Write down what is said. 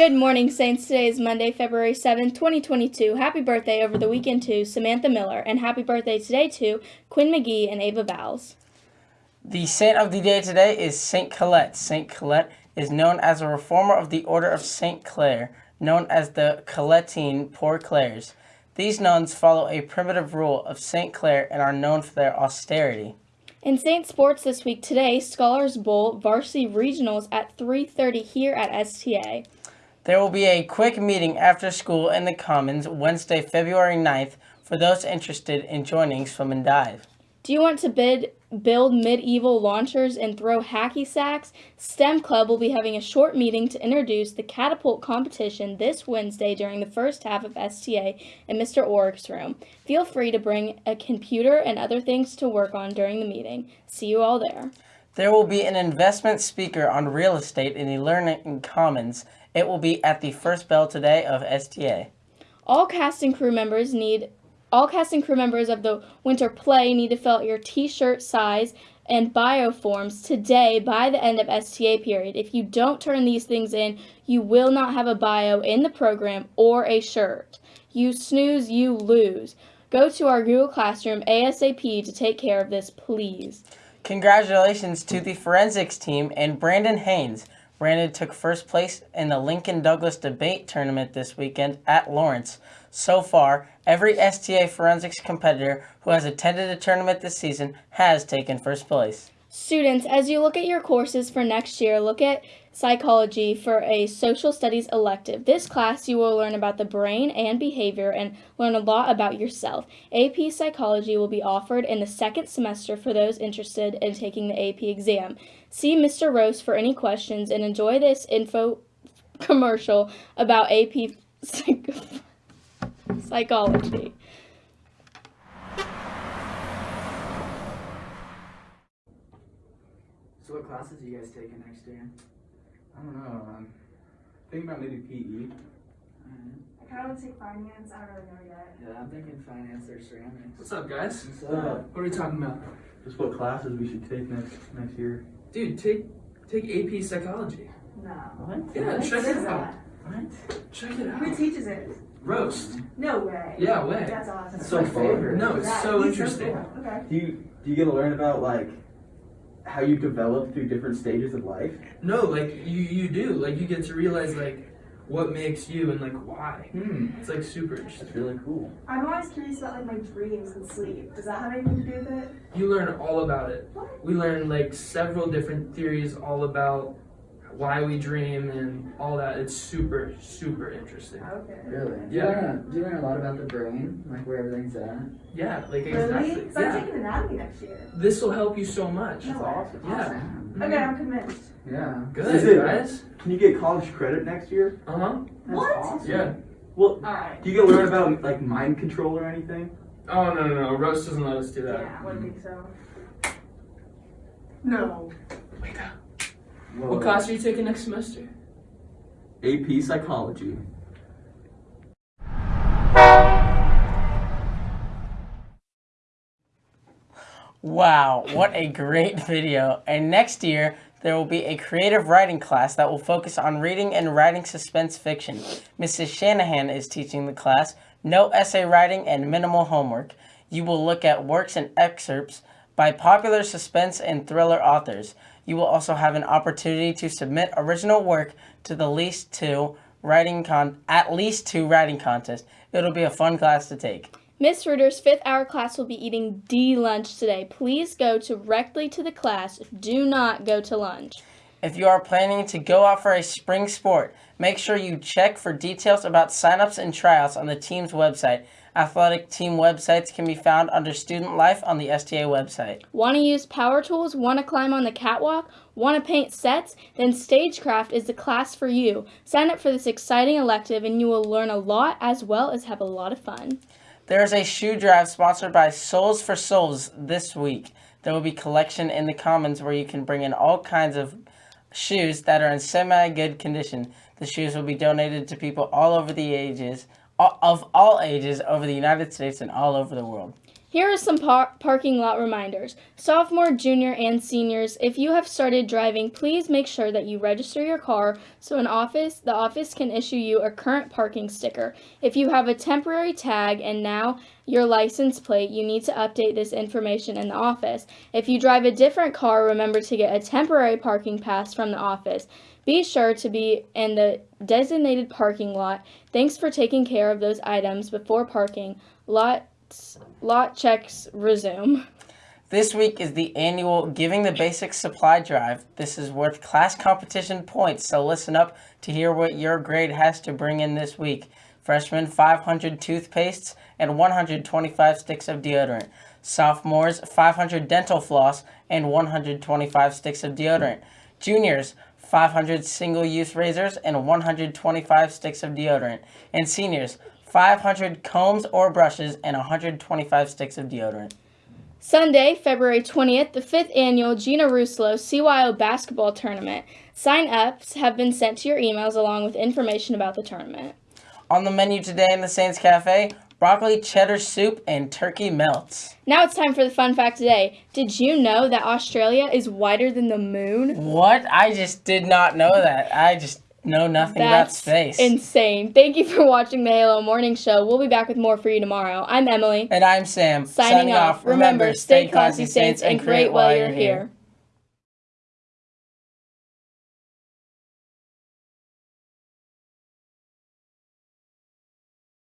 Good morning, Saints. Today is Monday, February 7th, 2022. Happy birthday over the weekend to Samantha Miller, and happy birthday today to Quinn McGee and Ava Bowles. The saint of the day today is Saint Colette. Saint Colette is known as a reformer of the Order of Saint Clare, known as the Colettine Poor Clares. These nuns follow a primitive rule of Saint Clare and are known for their austerity. In Saint Sports this week, today, Scholars Bowl varsity regionals at 3.30 here at STA. There will be a quick meeting after school in the Commons Wednesday, February 9th for those interested in joining Swim and Dive. Do you want to bid, build medieval launchers and throw hacky sacks? STEM Club will be having a short meeting to introduce the catapult competition this Wednesday during the first half of STA in Mr. Orrick's room. Feel free to bring a computer and other things to work on during the meeting. See you all there. There will be an investment speaker on real estate in the Learning Commons it will be at the first bell today of STA. All cast and crew members need all cast and crew members of the winter play need to fill out your t-shirt size and bio forms today by the end of STA period. If you don't turn these things in, you will not have a bio in the program or a shirt. You snooze, you lose. Go to our Google Classroom ASAP to take care of this, please. Congratulations to the forensics team and Brandon Haynes. Brandon took first place in the Lincoln Douglas debate tournament this weekend at Lawrence. So far, every STA forensics competitor who has attended a tournament this season has taken first place. Students, as you look at your courses for next year, look at psychology for a social studies elective. This class you will learn about the brain and behavior and learn a lot about yourself. AP psychology will be offered in the second semester for those interested in taking the AP exam. See Mr. Rose for any questions and enjoy this info commercial about AP psych psychology. So what classes are you guys taking next year? I don't know. Um, I'm thinking about maybe PE. I kind of want to take finance. I don't really know yet. Yeah, I'm thinking finance or ceramics. What's up, guys? What's up? What are we talking about? Just what classes we should take next next year. Dude, take take AP psychology. No. What? Yeah, What check it out. What? Check it out. Who out. teaches it? Roast. No way. Yeah, way. That's awesome. That's so fun. No, it's Yeah, so he's interesting. cool. Okay. Do you do you get to learn about like how you develop through different stages of life? No, like you you do. Like you get to realize like what makes you and like why. Hmm. It's like super interesting. That's really cool. I'm always curious about like my dreams and sleep. Does that have anything to do with it? You learn all about it. What? We learn like several different theories all about why we dream and all that. It's super super interesting. Okay. Really? Do Yeah. You learn, do you learn a lot about the brain, like where everything's at? Yeah, like Really? exactly. So I'm taking anatomy next year. This will help you so much. No awesome. Yeah. Awesome. Okay, I'm convinced. Yeah. Good, Is it- guys. Can you get college credit next year? Uh huh. That's What? awesome. Yeah. Well, All right. do you get to learn about like mind control or anything? Oh no no no! Roast doesn't let us do that. Yeah, I wouldn't think so. No. Wake up. Whoa. What class are you taking next semester? AP psychology. Wow, what a great video. And next year, there will be a creative writing class that will focus on reading and writing suspense fiction. Mrs. Shanahan is teaching the class, no essay writing and minimal homework. You will look at works and excerpts by popular suspense and thriller authors. You will also have an opportunity to submit original work to the least two writing con at least two writing contests. It'll be a fun class to take. Miss Reuter's fifth hour class will be eating D lunch today. Please go directly to the class. Do not go to lunch. If you are planning to go out for a spring sport, make sure you check for details about signups and tryouts on the team's website. Athletic team websites can be found under Student Life on the STA website. Want to use power tools? Want to climb on the catwalk? Want to paint sets? Then Stagecraft is the class for you. Sign up for this exciting elective and you will learn a lot as well as have a lot of fun. There is a shoe drive sponsored by Soles4Souls this week. There will be collection in the Commons where you can bring in all kinds of shoes that are in semi-good condition. The shoes will be donated to people all over the ages, of all ages over the United States and all over the world. Here are some par- parking lot reminders. Sophomore, junior, and seniors, if you have started driving, please make sure that you register your car so an office, the office can issue you a current parking sticker. If you have a temporary tag and now your license plate, you need to update this information in the office. If you drive a different car, remember to get a temporary parking pass from the office. Be sure to be in the designated parking lot. Thanks for taking care of those items before parking. Lot lot checks resume. This week is the annual Giving the Basics Supply Drive. This is worth class competition points, so listen up to hear what your grade has to bring in this week. Freshmen, 500 toothpastes and 125 sticks of deodorant. Sophomores, 500 dental floss and 125 sticks of deodorant. Juniors, 500 single use razors and 125 sticks of deodorant. And seniors, 500 combs or brushes, and 125 sticks of deodorant. Sunday, February 20th, the fifth annual Gina Ruslo CYO basketball tournament. Sign ups have been sent to your emails along with information about the tournament. On the menu today in the Saints Cafe, broccoli cheddar soup and turkey melts. Now it's time for the fun fact today. Did you know that Australia is wider than the moon? What? I just did not know that. I just know nothing about That's space. insane. Thank you for watching the Halo Morning Show. We'll be back with more for you tomorrow. I'm Emily. and I'm Sam. Signing off. Remember, stay classy, Saints, and create while you're here.